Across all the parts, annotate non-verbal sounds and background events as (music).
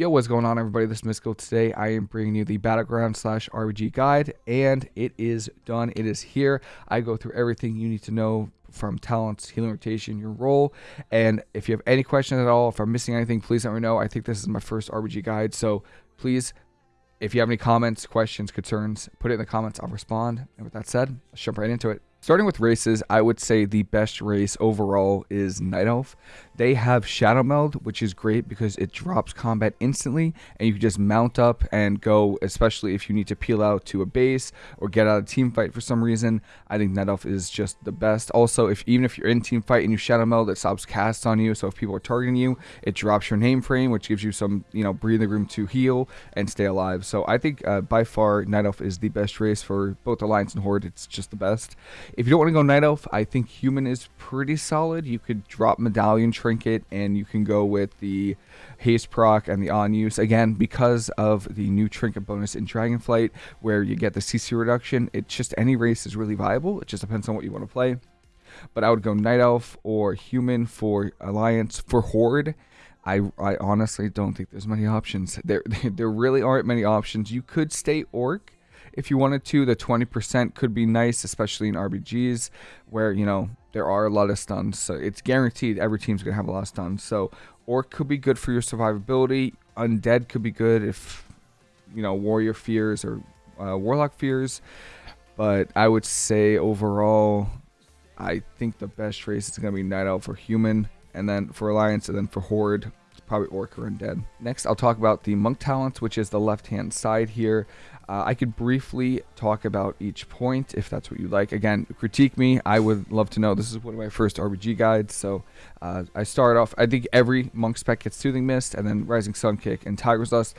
Yo, what's going on, everybody? This is Mystical. Today, I am bringing you the Battleground slash RBG guide, and it is done. It is here. I go through everything you need to know from talents, healing rotation, your role. And if you have any questions at all, if I'm missing anything, please let me know. I think this is my first RBG guide, so please, if you have any comments, questions, concerns, put it in the comments. I'll respond. And with that said, let's jump right into it. Starting with races, I would say the best race overall is Night Elf. They have Shadow Meld, which is great because it drops combat instantly, and you can just mount up and go, especially if you need to peel out to a base or get out of team fight for some reason. I think Night Elf is just the best. Also, if even if you're in team fight and you Shadow Meld, it stops casts on you, so if people are targeting you, it drops your name frame, which gives you some, you know, breathing room to heal and stay alive. So I think uh, by far Night Elf is the best race for both Alliance and Horde. It's just the best. If you don't want to go Night Elf, I think Human is pretty solid. You could drop Medallion Trinket and you can go with the Haste proc and the on use. Again, because of the new Trinket bonus in Dragonflight where you get the CC reduction, it's just any race is really viable. It just depends on what you want to play. But I would go Night Elf or Human for Alliance. For Horde, I, I honestly don't think there's many options. There, (laughs) there really aren't many options. You could stay Orc if you wanted to. The 20% could be nice, especially in RBGs where, you know, there are a lot of stuns. So it's guaranteed every team's going to have a lot of stuns. So Orc could be good for your survivability. Undead could be good if, you know, Warrior fears or uh, Warlock fears. But I would say overall, I think the best race is going to be Night Elf for Human. And then for Alliance, and then for Horde, probably Orc or Undead. Next, I'll talk about the Monk talents, which is the left-hand side here. Uh, I could briefly talk about each point if that's what you like. Again, critique me. I would love to know. This is one of my first RBG guides. So uh, I start off, I think every Monk spec gets Soothing Mist and then Rising Sun Kick and Tiger's Lust.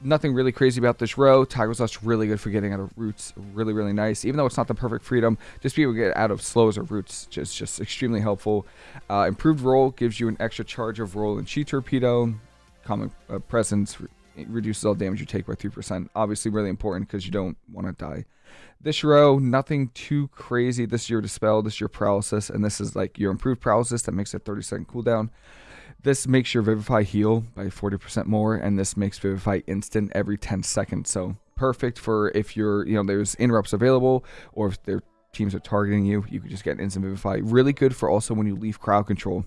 Nothing really crazy about this row. Tiger's Lust really good for getting out of roots. Really, really nice. Even though it's not the perfect freedom, just be able to get out of slows or roots. Just, just extremely helpful. Uh, improved roll gives you an extra charge of roll and chi torpedo. Calming uh, presence it reduces all damage you take by 3%. Obviously, really important because you don't want to die. This row, nothing too crazy. This is your Dispel, this is your Paralysis, and this is like your improved Paralysis that makes a 30 second cooldown. This makes your Vivify heal by 40% more, and this makes Vivify instant every 10 seconds. So perfect for if you're, you know, there's interrupts available or if their teams are targeting you, you can just get an instant Vivify. Really good for also when you leave crowd control.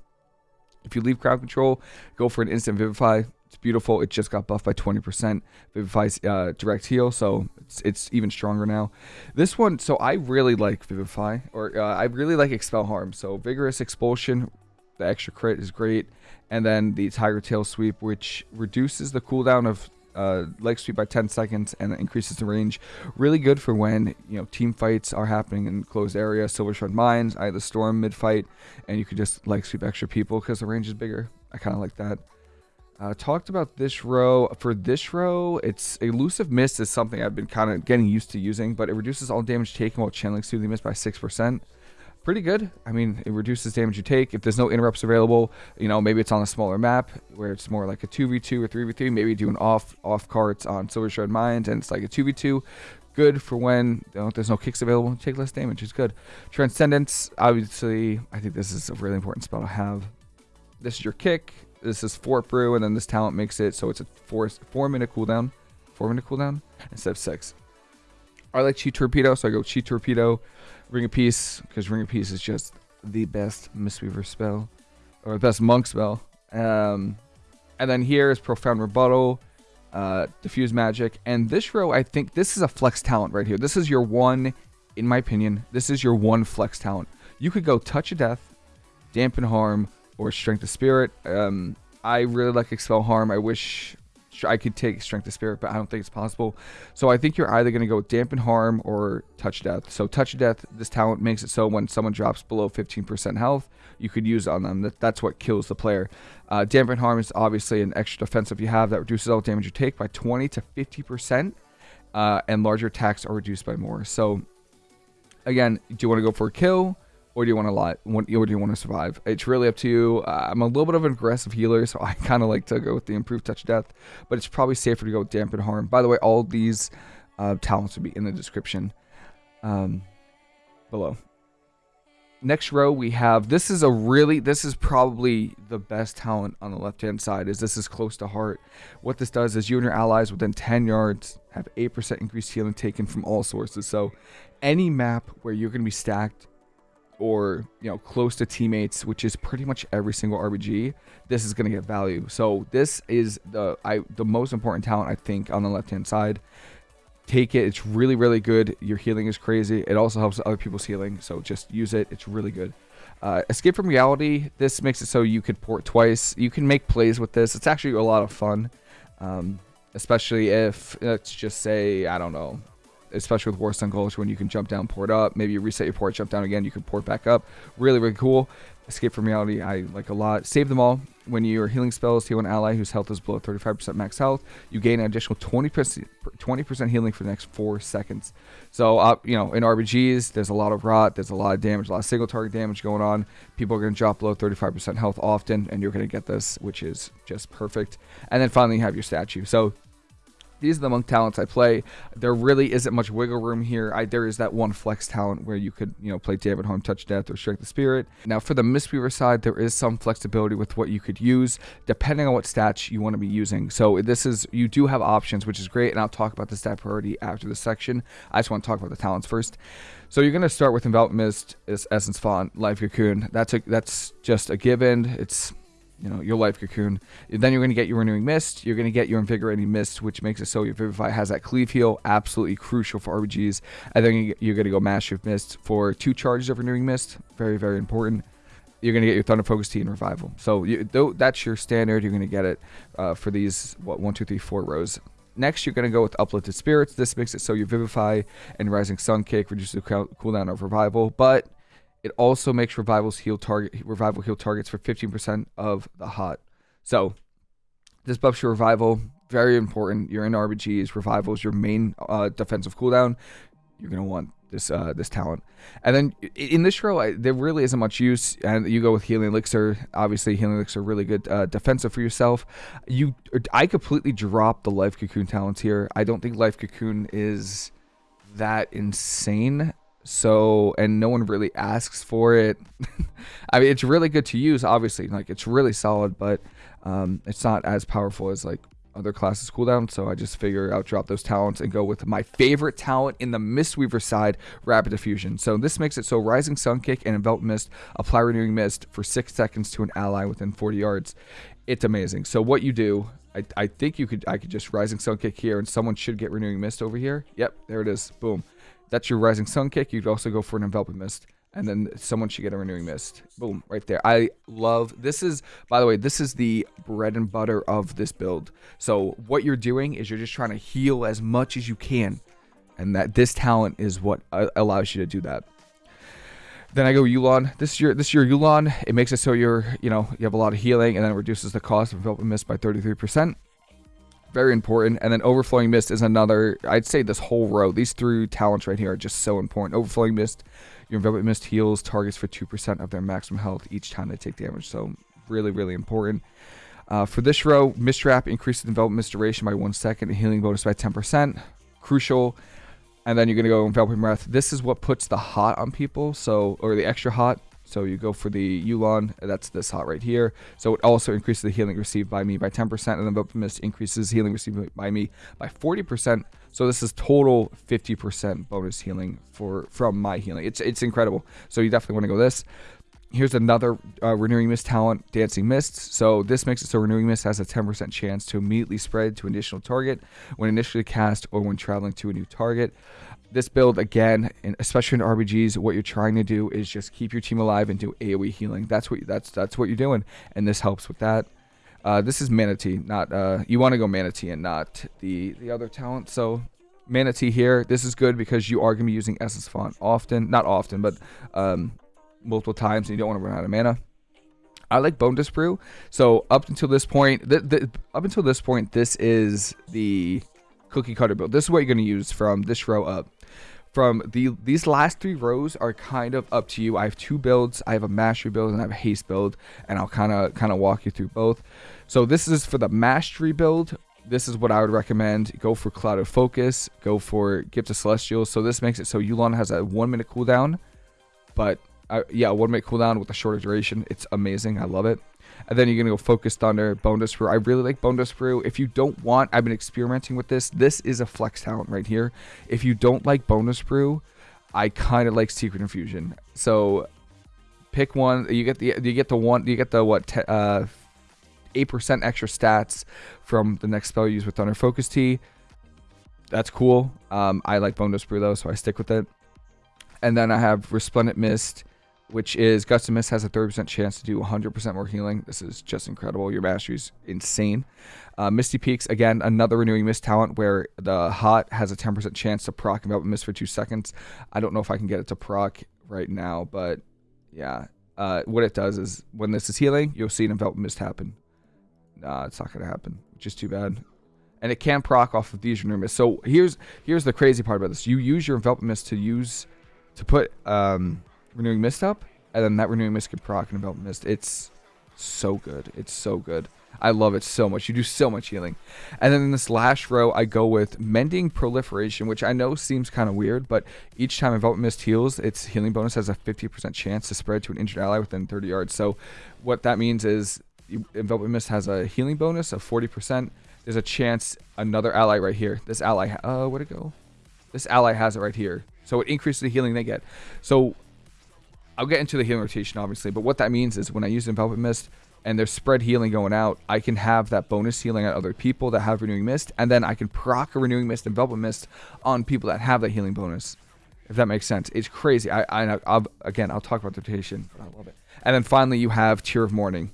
If you leave crowd control, go for an instant Vivify. It's beautiful. It just got buffed by 20%. Vivify's uh, direct heal, so it's, it's even stronger now. This one, so I really like Vivify, or uh, I really like Expel Harm. So Vigorous Expulsion, the extra crit is great. And then the Tiger Tail Sweep, which reduces the cooldown of uh, leg sweep by 10 seconds and increases the range. Really good for when you know team fights are happening in closed area, Silver Shard Mines, Eye of the Storm mid fight, and you can just leg sweep extra people because the range is bigger. I kind of like that. Uh, talked about this row. For this row, it's Elusive Mist is something I've been kind of getting used to using, but it reduces all damage taken while channeling Soothing Mist by 6%. Pretty good. I mean, it reduces damage you take. If there's no interrupts available, you know, maybe it's on a smaller map where it's more like a 2v2 or 3v3. Maybe do an off off carts on Silver Shard Mines and it's like a 2v2 good for when you know, there's no kicks available. Take less damage. It's good. Transcendence, obviously, I think this is a really important spell to have. This is your kick this is Fort Brew, and then this talent makes it so it's a four four minute cooldown, four minute cooldown instead of six. I like Chi Torpedo, so I go Chi Torpedo, Ring of Peace, because Ring of Peace is just the best Mistweaver spell, or the best monk spell. Um, and then here is Profound Rebuttal, uh, Diffuse Magic, and this row, I think this is a flex talent right here. This is your one, in my opinion, this is your one flex talent. You could go Touch of Death, Dampen Harm, or Strength of Spirit. Um, I really like Expel Harm. I wish I could take Strength of Spirit, but I don't think it's possible. So I think you're either going to go with Dampen Harm or Touch Death. So Touch Death, this talent makes it so when someone drops below 15% health, you could use on them. That, that's what kills the player. Uh, Dampen Harm is obviously an extra defensive you have that reduces all damage you take by 20 to 50%, uh, and larger attacks are reduced by more. So again, do you want to go for a kill? Or do you want to lie? Or do you want to survive? It's really up to you. Uh, I'm a little bit of an aggressive healer, so (laughs) I kind of like to go with the improved touch death, but it's probably safer to go with dampen harm. By the way, all these uh, talents will be in the description um, below. next row we have this is a really this is probably the best talent on the left hand side is this is close to heart what this does is you and your allies within 10 yards have 8% increased healing taken from all sources so any map where you're going to be stacked or you know close to teammates which is pretty much every single rbg this is going to get value so this is the i the most important talent i think on the left hand side take it. It's really, really good. Your healing is crazy. It also helps other people's healing, so just use it. It's really good. Uh, Escape from Reality, this makes it so you could port twice. You can make plays with this. It's actually a lot of fun, um, especially if, let's just say, I don't know, especially with Warsong Gulch when you can jump down, port up. Maybe you reset your port, jump down again, you can port back up. Really, really cool. Escape from Reality, I like a lot. Save them all. When your healing spells heal an ally whose health is below 35% max health, you gain an additional 20% 20% healing for the next four seconds. So, uh, you know, in RBGs, there's a lot of rot, there's a lot of damage, a lot of single target damage going on. People are going to drop below 35% health often, and you're going to get this, which is just perfect. And then finally, you have your statue. So, these are the monk talents I play. There really isn't much wiggle room here. I, there is that one flex talent where you could, you know, play Dampen Harm, Touch Death, or Strength of Spirit. Now, for the Mistweaver side, there is some flexibility with what you could use, depending on what stats you want to be using. So this is, you do have options, which is great, and I'll talk about the stat priority after this section. I just want to talk about the talents first. So you're going to start with Envelop Mist, Essence Font, Life Cocoon. That's a, that's just a given. It's you know, your life cocoon. Then you're going to get your renewing mist. You're going to get your invigorating mist, which makes it so your vivify has that cleave heal, absolutely crucial for RBGs. And then you're going to go of mist for two charges of renewing mist, very very important. You're going to get your thunder focus tea and revival. So you, though that's your standard. You're going to get it uh, for these what one two three four rows. Next, you're going to go with Uplifted Spirits. This makes it so your Vivify and Rising Sun Kick reduces the cooldown of Revival, but it also makes revivals heal target revival heal targets for 15% of the hot. So this buffs your revival. Very important. You're in RBGs. Revival is your main uh, defensive cooldown. You're gonna want this uh, this talent. And then in this row, I, there really isn't much use. And you go with healing elixir. Obviously, healing elixir really good uh, defensive for yourself. You, I completely dropped the life cocoon talents here. I don't think life cocoon is that insane so and no one really asks for it. (laughs) I mean it's really good to use obviously like it's really solid but um, it's not as powerful as like other classes cooldown so i just figure out drop those talents and go with my favorite talent in the mistweaver side rapid diffusion. So this makes it so rising sun kick and envelop mist apply renewing mist for six seconds to an ally within 40 yards. It's amazing. So what you do I, I think you could I could just rising sun kick here and someone should get renewing mist over here. Yep there it is. Boom that's your Rising Sun kick. You'd also go for an Enveloping Mist. And then someone should get a Renewing Mist. Boom, right there. I love, this is, by the way, this is the bread and butter of this build. So what you're doing is you're just trying to heal as much as you can. And that this talent is what uh, allows you to do that. Then I go Yu'lon. This is your this is your Yu'lon. It makes it so you're you know you have a lot of healing, and then reduces the cost of enveloping mist by 33% very important. And then overflowing mist is another. I'd say this whole row, these three talents right here are just so important. Overflowing mist, your enveloping mist heals targets for two percent of their maximum health each time they take damage. So really, really important. Uh, for this row, mist wrap increases enveloping mist duration by one second, and healing bonus by ten percent. Crucial. And then you're gonna go enveloping breath. This is what puts the hot on people, so or the extra hot. So you go for the Yu'lon, that's this hot right here. So it also increases the healing received by me by 10%, and then Vapor Mist increases healing received by me by 40%. So this is total 50% bonus healing for from my healing. It's it's incredible. So you definitely want to go this. Here's another uh, Renewing Mist talent, Dancing Mists. So this makes it so Renewing Mist has a 10% chance to immediately spread to an additional target when initially cast or when traveling to a new target this build again, and especially in RBGs, what you're trying to do is just keep your team alive and do AOE healing. That's what that's that's what you're doing, and this helps with that. Uh, this is Mana Tea, not uh, you want to go Mana Tea and not the the other talent. So Mana Tea here, this is good because you are gonna be using Essence Font often, not often, but um, multiple times, and you don't want to run out of mana. I like Bone Brew. So up until this point, the, the, up until this point, this is the cookie cutter build. This is what you're going to use from this row up from the these last three rows are kind of up to you. I have two builds. I have a mastery build and I have a haste build, and I'll kind of kind of walk you through both. So this is for the mastery build. This is what I would recommend. Go for Clouded Focus. Go for Gift of Celestials. So this makes it so Yu'lon has a one minute cooldown, but uh, yeah, one minute cooldown with a shorter duration. It's amazing. I love it. And then you're gonna go Focus Thunder, Bonedust Brew. I really like Bonedust Brew. If you don't want, I've been experimenting with this. This is a flex talent right here. If you don't like Bonedust Brew, I kind of like Secret Infusion. So pick one. You get the you get the one you get the what uh eight percent extra stats from the next spell you use with Thunder Focus Tea. That's cool. Um, I like Bonedust Brew though, so I stick with it. And then I have Resplendent Mist, which is Gust of Mist has a 30% chance to do 100% more healing. This is just incredible. Your mastery is insane. Uh, Misty Peaks, again, another Renewing Mist talent where the Hot has a 10% chance to proc Envelop Mist for two seconds. I don't know if I can get it to proc right now, but yeah. Uh, what it does is when this is healing, you'll see an Envelop Mist happen. Nah, it's not going to happen, which is too bad. And it can proc off of these Renewing Mist. So here's here's the crazy part about this. You use your Envelop Mist to use to put um, renewing mist up, and then that renewing mist can proc and envelop mist. It's so good. It's so good. I love it so much. You do so much healing. And then in this last row, I go with Mending Proliferation, which I know seems kind of weird, but each time Envelop Mist heals, its healing bonus has a 50% chance to spread to an injured ally within 30 yards. So what that means is Envelop Mist has a healing bonus of 40%. There's a chance another ally right here. This ally, uh, where'd it go? This ally has it right here. So it increases the healing they get. So I'll get into the healing rotation, obviously, but what that means is when I use Envelop Mist and there's spread healing going out, I can have that bonus healing on other people that have Renewing Mist, and then I can proc a Renewing Mist and Envelop Mist on people that have that healing bonus. If that makes sense. It's crazy. I, I, I'll, again, I'll talk about the rotation, I love it. And then finally, you have Tear of Morning.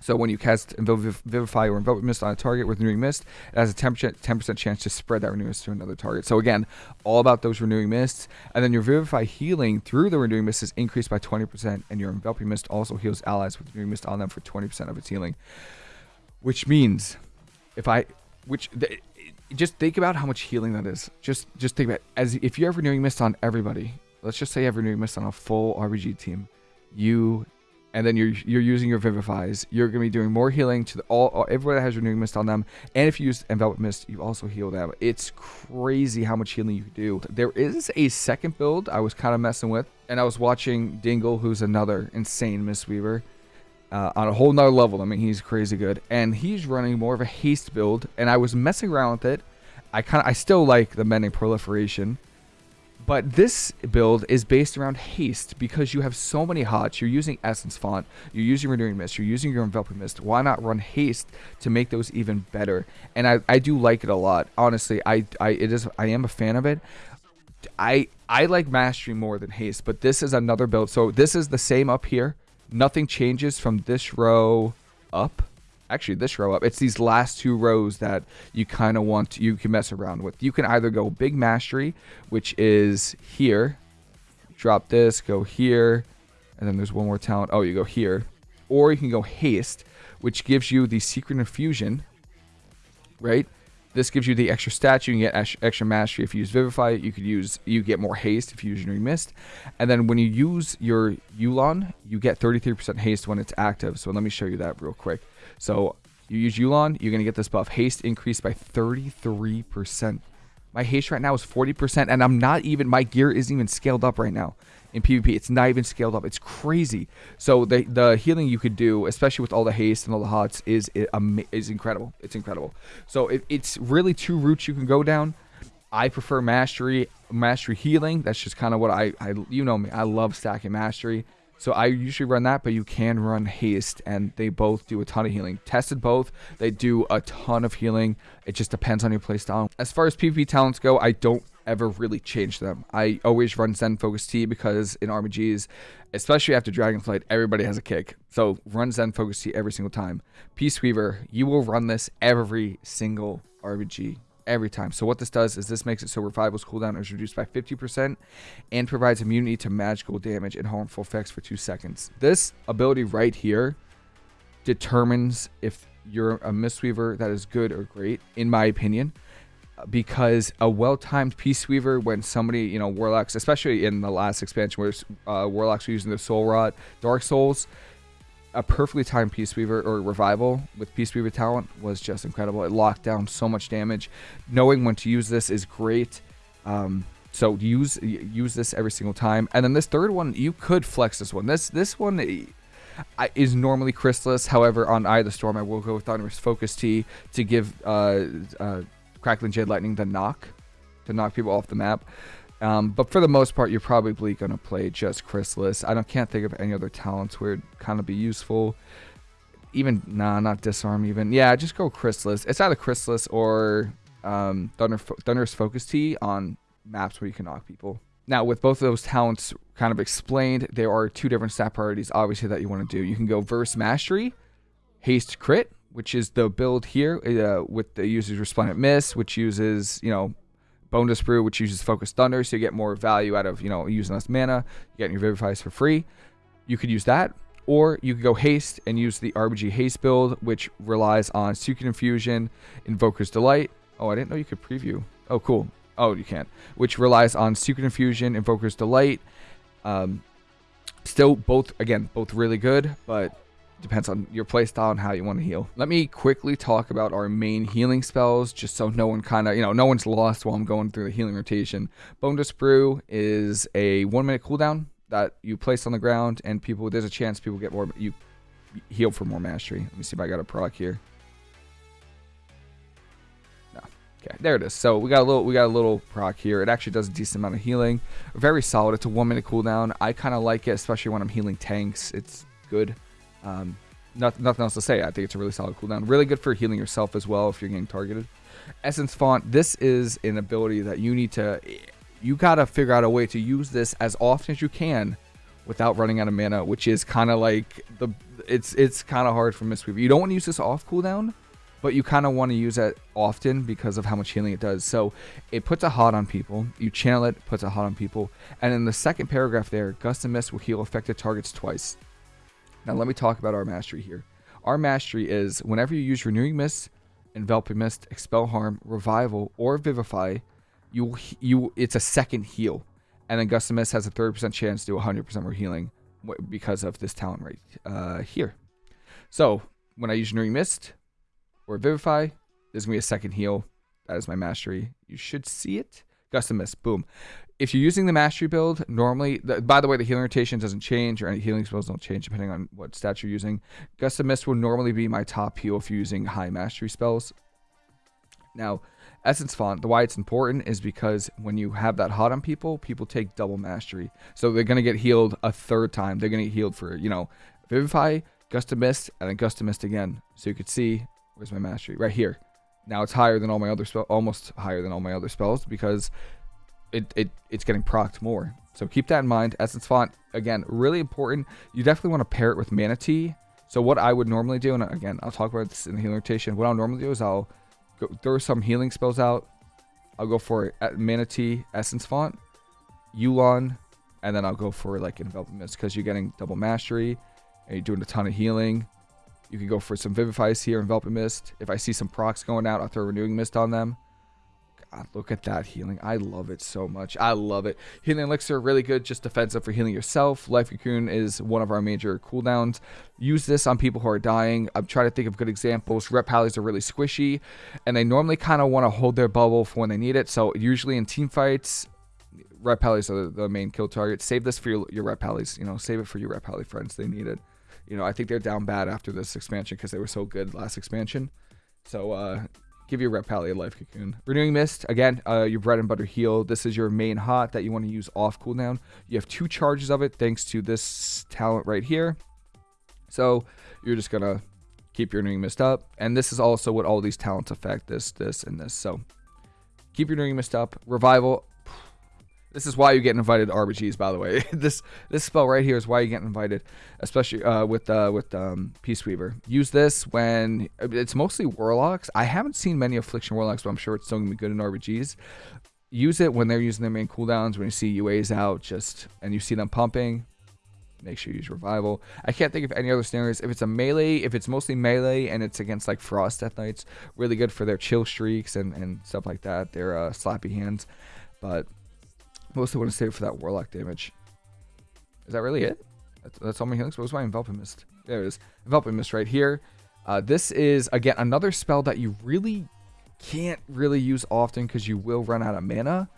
So when you cast Vivify or Envelop Mist on a target with Renewing Mist, it has a 10%, 10% chance to spread that Renewing Mist to another target. So again, all about those Renewing Mists. And then your Vivify healing through the Renewing Mist is increased by 20%, and your Enveloping Mist also heals allies with Renewing Mist on them for 20% of its healing. Which means, if I, which, just think about how much healing that is. Just just think about as if you have renewing mist on everybody. Let's just say you have renewing mist on a full RBG team. You and then you're you're using your vivifies. You're gonna be doing more healing to the, all, everyone that has renewing mist on them. And if you use envelop mist, you also heal them. It's crazy how much healing you can do. There is a second build I was kind of messing with, and I was watching Dingle, who's another insane Mistweaver. Uh, on a whole nother level. I mean, he's crazy good, and he's running more of a haste build. And I was messing around with it. I kind of, I still like the mending proliferation, but this build is based around haste because you have so many hots. You're using Essence Font, you're using Renewing Mist, you're using your Enveloping Mist. Why not run haste to make those even better? And I, I do like it a lot. Honestly, I, I it is I am a fan of it. I I like Mastery more than haste, but this is another build. So this is the same up here. Nothing changes from this row up actually this row up. It's these last two rows that you kind of want you can mess around with. You can either go big mastery, which is here, drop this, go here, and then there's one more talent. Oh, you go here. Or you can go haste, which gives you the secret infusion, right? This gives you the extra stats. You can get extra mastery if you use Vivify. You could use you get more haste if you use Renewing Mist. And then when you use your Yu'lon, you get 33% haste when it's active. So let me show you that real quick. So you use Yu'lon, you're going to get this buff. Haste increased by 33%. My haste right now is 40%, and I'm not even, my gear isn't even scaled up right now in PvP. It's not even scaled up. It's crazy. So the the healing you could do, especially with all the haste and all the hots, is is incredible. It's incredible. So it, it's really two routes you can go down. I prefer mastery, mastery healing. That's just kind of what I, I, you know me. I love stacking mastery. So I usually run that, but you can run haste, and they both do a ton of healing. Tested both, they do a ton of healing. It just depends on your playstyle. As far as PvP talents go, I don't ever really change them. I always run Zen Focus Tea because in RBGs, especially after Dragonflight, everybody has a kick. So run Zen Focus Tea every single time. Peace Weaver, you will run this every single RBG every time. So what this does is this makes it so Revival's cooldown is reduced by 50% and provides immunity to magical damage and harmful effects for 2 seconds. This ability right here determines if you're a Mistweaver that is good or great, in my opinion, because a well-timed Peace Weaver, when somebody, you know, Warlocks, especially in the last expansion where uh, Warlocks were using the Soul Rot, Dark Souls, a perfectly timed Peace Weaver or Revival with Peace Weaver talent was just incredible. It locked down so much damage. Knowing when to use this is great. Um, So use use this every single time. And then this third one, you could flex this one. This this one is normally Chrysalis. However, on Eye of the Storm, I will go with Thunderous Focus Tea to give uh, uh, Crackling Jade Lightning the knock, to knock people off the map. Um, but for the most part, you're probably going to play just Chrysalis. I don't can't think of any other talents where it'd kind of be useful. Even, nah, not Disarm even. Yeah, just go Chrysalis. It's either Chrysalis or um, Thunder, Thunderous Focus Tea on maps where you can knock people. Now, with both of those talents kind of explained, there are two different stat priorities, obviously, that you want to do. You can go Verse Mastery, Haste Crit, which is the build here uh, with the user's Resplendent Mist, which uses, you know, Bonedust Brew, which uses Focus Thunder, so you get more value out of, you know, using less mana. You get your Vivifies for free. You could use that. Or you could go Haste and use the RBG Haste build, which relies on Secret Infusion, Invoker's Delight. Oh, I didn't know you could preview. Oh, cool. Oh, you can't. Which relies on Secret Infusion, Invoker's Delight. Um, still, both, again, both really good, but depends on your playstyle and how you want to heal. Let me quickly talk about our main healing spells, just so no one kind of, you know, no one's lost while I'm going through the healing rotation. Bonedust Brew is a one minute cooldown that you place on the ground, and people, there's a chance people get more, you heal for more mastery. Let me see if I got a proc here. Okay, there it is. So we got a little we got a little proc here. It actually does a decent amount of healing. Very solid. It's a one minute cooldown. I kind of like it, especially when I'm healing tanks. It's good. Um, nothing, nothing else to say. I think it's a really solid cooldown. Really good for healing yourself as well if you're getting targeted. Essence Font. This is an ability that you need to. You gotta figure out a way to use this as often as you can without running out of mana, which is kind of like the. It's it's kind of hard for Mistweaver. You don't want to use this off cooldown but you kind of want to use it often because of how much healing it does. So it puts a hot on people. You channel it, puts a hot on people. And in the second paragraph there, Gust of Mist will heal affected targets twice. Now let me talk about our mastery here. Our mastery is whenever you use Renewing Mist, Enveloping Mist, Expel Harm, Revival, or Vivify, you you it's a second heal. And then Gust Mist has a 30% chance to do 100% more healing because of this talent right uh, here. So when I use Renewing Mist, or Vivify. There's to be a second heal. That is my mastery. You should see it. Gust Mist. Boom. If you're using the mastery build, normally, the, by the way, the healing rotation doesn't change or any healing spells don't change depending on what stats you're using. Gust of Mist will normally be my top heal if you're using high mastery spells. Now, Essence Font, the why it's important is because when you have that hot on people, people take double mastery. So they're going to get healed a third time. They're going to get healed for, you know, Vivify, Gust of Mist, and then Gust of Mist again. So you could see Where's my mastery? Right here. Now it's higher than all my other spells, almost higher than all my other spells because it, it it's getting procced more. So keep that in mind. Essence Font, again, really important. You definitely want to pair it with Mana Tea. So what I would normally do, and again, I'll talk about this in the healing rotation. What I'll normally do is I'll go, throw some healing spells out. I'll go for uh, Manatee Essence Font, Yu'lon, and then I'll go for like Enveloping Mist because you're getting double mastery and you're doing a ton of healing. You can go for some Vivifies here, Enveloping Mist. If I see some procs going out, I'll throw Renewing Mist on them. God, look at that healing. I love it so much. I love it. Healing Elixir, really good, just defensive for healing yourself. Life Cocoon is one of our major cooldowns. Use this on people who are dying. I'm trying to think of good examples. Ret Pallies are really squishy, and they normally kind of want to hold their bubble for when they need it. So usually in team fights, Ret Pallies are the main kill target. Save this for your, your Ret Pallies. You know, save it for your Ret Pally friends. They need it. You know, I think they're down bad after this expansion because they were so good last expansion. So uh, give your Ret Pally a Life Cocoon. Renewing Mist, again, uh, your bread and butter heal. This is your main hot that you want to use off cooldown. You have two charges of it thanks to this talent right here. So you're just going to keep your Renewing Mist up. And this is also what all these talents affect, this, this, and this. So keep your Renewing Mist up. Revival, this is why you get invited to RBGs, by the way. (laughs) this this spell right here is why you get invited, especially uh, with uh, with um, Peace Weaver. Use this when it's mostly Warlocks. I haven't seen many Affliction Warlocks, but I'm sure it's still gonna be good in RBGs. Use it when they're using their main cooldowns. When you see UAs out, just and you see them pumping, make sure you use revival. I can't think of any other scenarios. If it's a melee, if it's mostly melee and it's against like Frost Death Knights, really good for their chill streaks and, and stuff like that. Their uh, slappy hands. But Mostly want to save for that Warlock damage. Is that really it? That's, that's all my healing spells. What's my Enveloping Mist? There it is. Enveloping Mist right here. Uh, this is, again, another spell that you really can't really use often because you will run out of mana.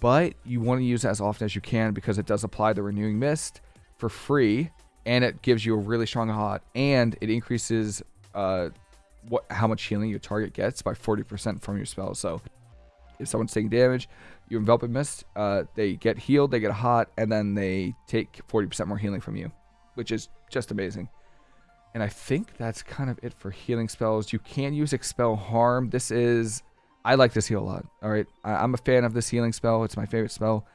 but you want to use it as often as you can because it does apply the renewing mist for free and it gives you a really strong hot and it increases uh, what how much healing your target gets by 40% from your spell. So if someone's taking damage, you envelop in mist, uh, they get healed, they get hot, and then they take 40% more healing from you, which is just amazing. And I think that's kind of it for healing spells. You can use Expel Harm. This is, I like this heal a lot. All right. I, am a fan of this healing spell. It's my favorite spell.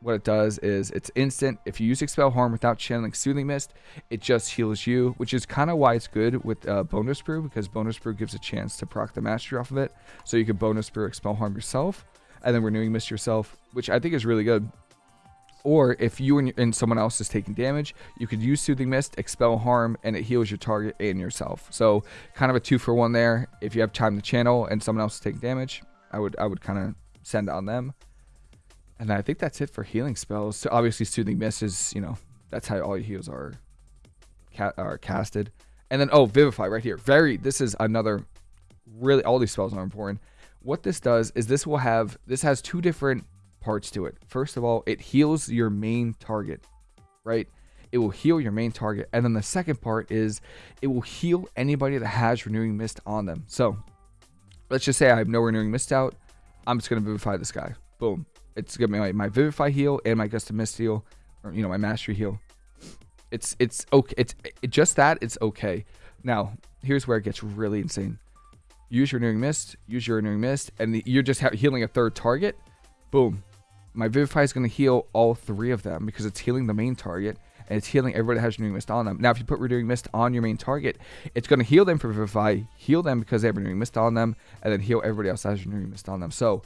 What it does is it's instant. If you use Expel Harm without channeling Soothing Mist, it just heals you, which is kind of why it's good with uh, Bonedust Brew because Bonedust Brew gives a chance to proc the mastery off of it. So you can Bonedust Brew Expel Harm yourself and then Renewing Mist yourself, which I think is really good. Or if you and, and, someone else is taking damage, you could use Soothing Mist, Expel Harm, and it heals your target and yourself. So kind of a two for one there. If you have time to channel and someone else is taking damage, I would I would kind of send on them. And I think that's it for healing spells. So obviously, Soothing Mist is you know that's how all your heals are ca are casted. And then oh, Vivify right here. Very. This is another really all these spells are important. What this does is this will have this has two different parts to it. First of all, it heals your main target, right? It will heal your main target. And then the second part is it will heal anybody that has Renewing Mist on them. So let's just say I have no Renewing Mist out. I'm just going to Vivify this guy. Boom. It's be my, my Vivify heal and my Gust of Mist heal, or, you know, my Mastery heal. It's, it's okay. It's it, just that. It's okay. Now, here's where it gets really insane. Use your Renewing Mist, use your Renewing Mist, and the, you're just healing a third target. Boom my Vivify is going to heal all three of them because it's healing the main target and it's healing everybody that has Renewing Mist on them. Now, if you put Renewing Mist on your main target, it's going to heal them for Vivify, heal them because they have Renewing Mist on them, and then heal everybody else that has Renewing Mist on them. So,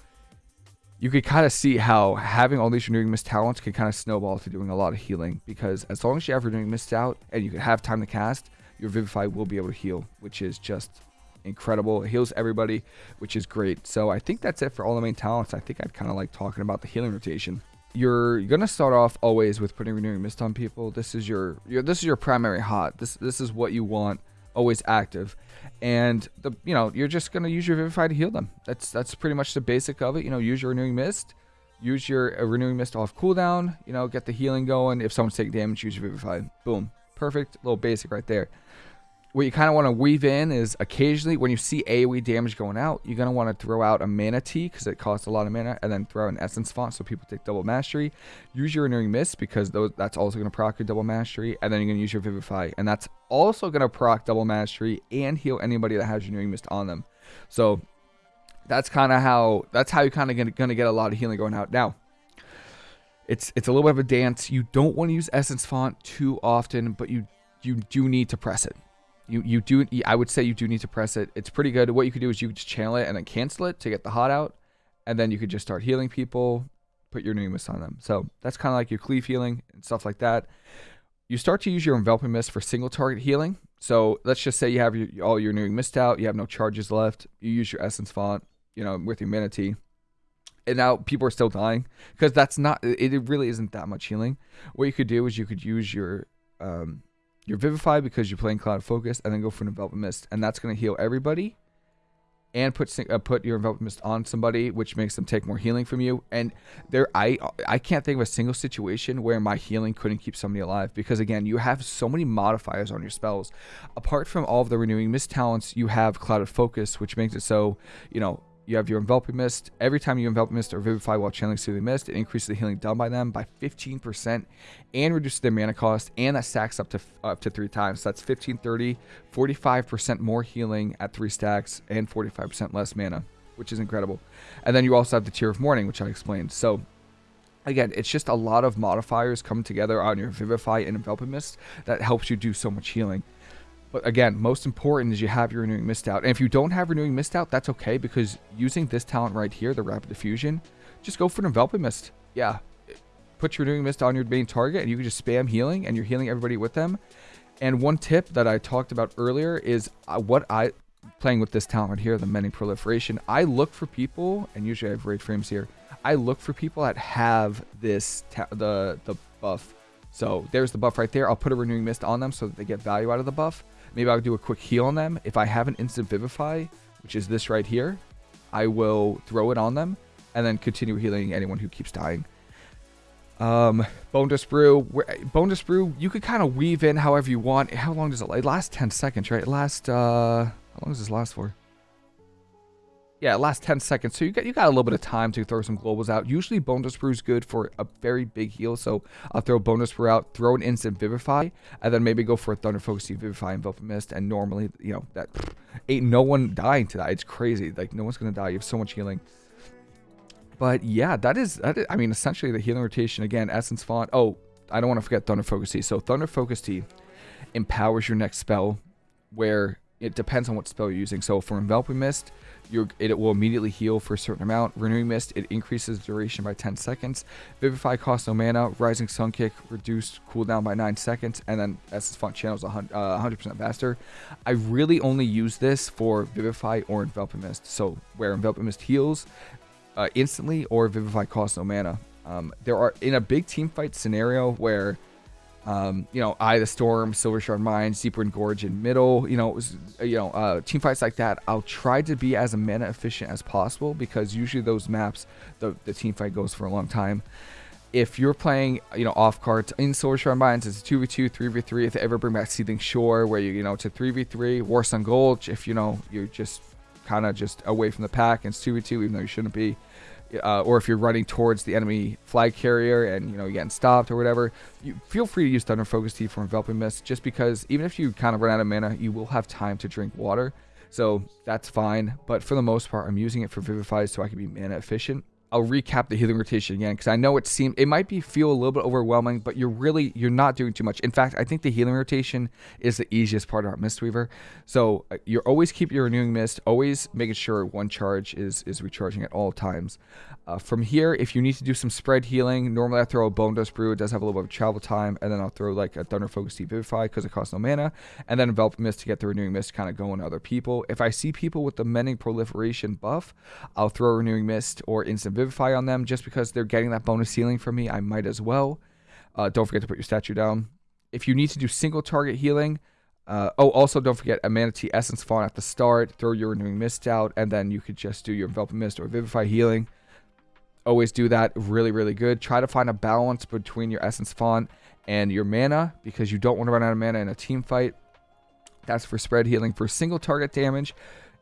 you could kind of see how having all these Renewing Mist talents can kind of snowball to doing a lot of healing because as long as you have Renewing Mist out and you can have time to cast, your Vivify will be able to heal, which is just incredible. It heals everybody, which is great. So I think that's it for all the main talents. I think I'd kind of like talking about the healing rotation. You're, you're gonna start off always with putting renewing mist on people. This is your, your this is your primary hot. This this is what you want always active, and the you know you're just gonna use your vivify to heal them. That's that's pretty much the basic of it. You know, use your renewing mist, use your uh, renewing mist off cooldown. You know, get the healing going. If someone's taking damage, use your vivify. Boom, perfect. Little basic right there what you kind of want to weave in is occasionally when you see AoE damage going out, you're going to want to throw out a mana tea because it costs a lot of mana and then throw an essence font so people take double mastery. Use your renewing mist because those, that's also going to proc your double mastery and then you're going to use your vivify and that's also going to proc double mastery and heal anybody that has renewing mist on them. So that's kind of how that's how you're kind of going to get a lot of healing going out. Now, it's it's a little bit of a dance. You don't want to use essence font too often, but you you do need to press it you you do I would say you do need to press it. It's pretty good. What you could do is you could just channel it and then cancel it to get the hot out, and then you could just start healing people, put your Mist on them. So that's kind of like your cleave healing and stuff like that. You start to use your enveloping mist for single target healing. So let's just say you have your, all your new mist out, you have no charges left. You use your essence font, you know, with your mana tea and now people are still dying because that's not it really isn't that much healing what you could do is you could use your um you're Vivify because you're playing Clouded Focus, and then go for an Enveloping Mist, and that's going to heal everybody, and put uh, put your Enveloping Mist on somebody, which makes them take more healing from you. And there, I I can't think of a single situation where my healing couldn't keep somebody alive because again, you have so many modifiers on your spells. Apart from all of the Renewing Mist talents, you have Clouded Focus, which makes it so you know you have your enveloping mist. Every time you envelop mist or vivify while channeling soothing mist, it increases the healing done by them by 15% and reduces their mana cost, and that stacks up to up to three times. So that's 15, 30, 45% more healing at three stacks and 45% less mana, which is incredible. And then you also have the Tear of Morning, which I explained. So again, it's just a lot of modifiers coming together on your Vivify and Enveloping Mist that helps you do so much healing. But again, most important is you have your Renewing Mist out. And if you don't have Renewing Mist out, that's okay because using this talent right here, the Rapid Diffusion, just go for an Enveloping Mist. Yeah, put your Renewing Mist on your main target and you can just spam healing and you're healing everybody with them. And one tip that I talked about earlier is uh, what I, playing with this talent right here, the Mending Proliferation, I look for people, and usually I have raid frames here, I look for people that have this, the, the buff. So there's the buff right there. I'll put a Renewing Mist on them so that they get value out of the buff. Maybe I'll do a quick heal on them. If I have an instant Vivify, which is this right here, I will throw it on them. and then continue healing anyone who keeps dying. Um, Bonedust Brew, Bonedust Brew, you could kind of weave in however you want. How long does it, it last 10 seconds, right? It last, uh, how long does this last for? Yeah, last 10 seconds. So you got you got a little bit of time to throw some globals out. Usually bonedust brew is good for a very big heal. So I'll throw bonedust brew out, throw an instant vivify, and then maybe go for a thunder focus vivify and Enveloping Mist. And normally, you know, that ain't no one dying to that. It's crazy. Like no one's gonna die. You have so much healing. But yeah, that is, that is I mean, essentially the healing rotation again, Essence Font. Oh, I don't want to forget Thunder Focus Tea. So Thunder Focus Tea empowers your next spell where it depends on what spell you're using. So for Enveloping Mist, it will immediately heal for a certain amount. Renewing Mist, it increases duration by 10 seconds. Vivify costs no mana. Rising Sun Kick, reduced cooldown by 9 seconds. And then Essence Font channels 100% uh, faster. I really only use this for Vivify or Enveloping Mist. So where Enveloping Mist heals uh, instantly or Vivify costs no mana. Um, there are, in a big team fight scenario where um, you know, Eye of the Storm, Silver Shard Mines, Deepwind Gorge in middle. You know, it was, you know, uh, team fights like that. I'll try to be as mana efficient as possible because usually those maps, the the team fight goes for a long time. If you're playing, you know, off cards in Silver Shard Mines, it's 2v2, 3v3. If they ever bring back Seething Shore, where you, you know, a 3v3. Warsong Gulch, if you know, you're just kind of just away from the pack, and it's 2v2, even though you shouldn't be uh, or if you're running towards the enemy flag carrier and you know you're getting stopped or whatever, you feel free to use Thunder Focus Tea for Enveloping Mist. Just because even if you kind of run out of mana, you will have time to drink water, so that's fine. But for the most part, I'm using it for Vivify so I can be mana efficient. I'll recap the healing rotation again because I know it seemed it might be feel a little bit overwhelming, but you're really you're not doing too much. In fact, I think the healing rotation is the easiest part about Mistweaver. So uh, you're always keep your renewing mist, always making sure one charge is is recharging at all times. Uh, from here, if you need to do some spread healing, normally I throw a Bonedust Brew. It does have a little bit of travel time, and then I'll throw like a Thunder Focus Tea Vivify because it costs no mana, and then Envelop Mist to get the Renewing Mist kind of going to other people. If I see people with the Mending Proliferation buff, I'll throw Renewing Mist or Instant Vivify on them just because they're getting that bonus healing from me. I might as well. Uh, don't forget to put your statue down. If you need to do single target healing, uh, oh, also don't forget a Mana Tea Essence Font at the start. Throw your Renewing Mist out, and then you could just do your Enveloping Mist or Vivify healing. Always do that. Really, really good. Try to find a balance between your Essence Font and your mana because you don't want to run out of mana in a team fight. That's for spread healing. For single target damage,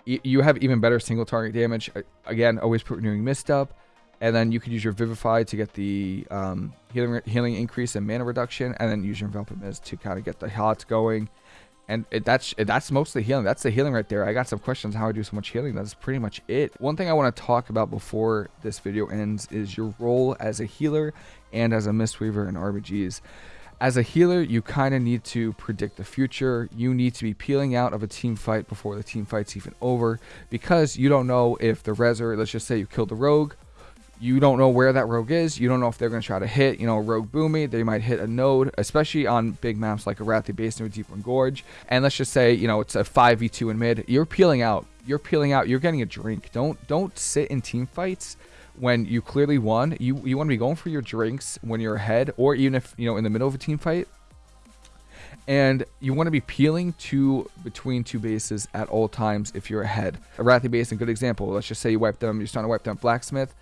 you have even better single target damage. Again, always put Renewing Mist up. And then you could use your Vivify to get the um, healing healing increase and mana reduction. And then use your Enveloping Mist to kind of get the HOTS going. And it, that's that's mostly healing. That's the healing right there. I got some questions how I do so much healing. That's pretty much it. One thing I want to talk about before this video ends is your role as a healer and as a Mistweaver in RBGs. As a healer, you kind of need to predict the future. You need to be peeling out of a team fight before the team fight's even over because you don't know if the Reser, let's just say you killed the rogue, you don't know where that rogue is. You don't know if they're going to try to hit, you know, rogue boomy. They might hit a node, especially on big maps like Arathi Basin or Deepwind Gorge. And let's just say, you know, it's a 5v2 in mid. You're peeling out. You're peeling out. You're getting a drink. Don't don't sit in team fights when you clearly won. You you want to be going for your drinks when you're ahead or even if, you know, in the middle of a team fight. And you want to be peeling to between two bases at all times if you're ahead. Arathi Basin, good example. Let's just say you wipe them, you're starting to wipe them Blacksmith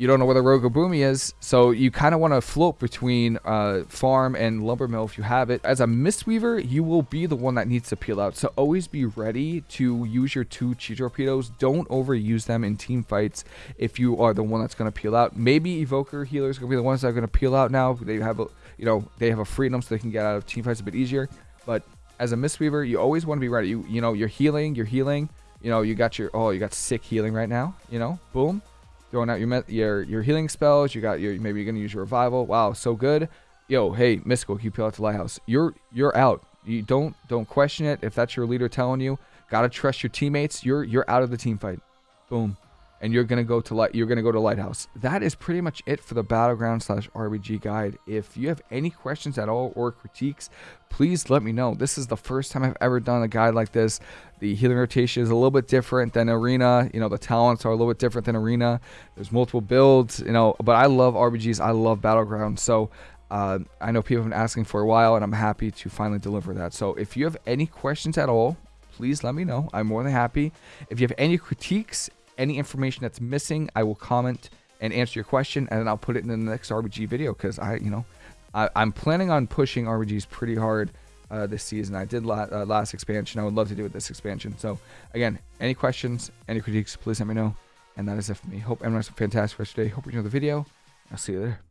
you don't know where the Rogobumi is, so you kind of want to float between uh, farm and lumber mill if you have it. As a Mistweaver, you will be the one that needs to peel out, so always be ready to use your two Chi Torpedoes. Don't overuse them in team fights if you are the one that's going to peel out. Maybe Evoker Healers going to be the ones that are going to peel out now. They have a, you know, they have a freedom so they can get out of team fights a bit easier. But as a Mistweaver, you always want to be ready. You, you know, you're healing, you're healing. You know, you got your, oh, you got sick healing right now. You know, boom throwing out your your your healing spells. You got your maybe you're gonna use your revival. Wow, so good. Yo, hey, mystical, you peel out the lighthouse. You're you're out. You don't don't question it. If that's your leader telling you, gotta trust your teammates. You're you're out of the team fight. Boom and you're gonna go to light you're gonna go to lighthouse. That is pretty much it for the battleground slash rbg guide. If you have any questions at all or critiques please let me know. This is the first time i've ever done a guide like this. The healing rotation is a little bit different than arena. You know the talents are a little bit different than arena. There's multiple builds you know but i love rbgs i love battleground. So uh, I know people have been asking for a while, and I'm happy to finally deliver that. So if you have any questions at all, please let me know. I'm more than happy. If you have any critiques any information that's missing, I will comment and answer your question, and then I'll put it in the next RBG video because I, you know, I, am planning on pushing RBGs pretty hard uh, this season. I did la- uh, last expansion. I would love to do it this expansion. So again, any questions, any critiques, please let me know. And that is it for me. Hope everyone has a fantastic rest of the day. Hope you enjoy the video. I'll see you there.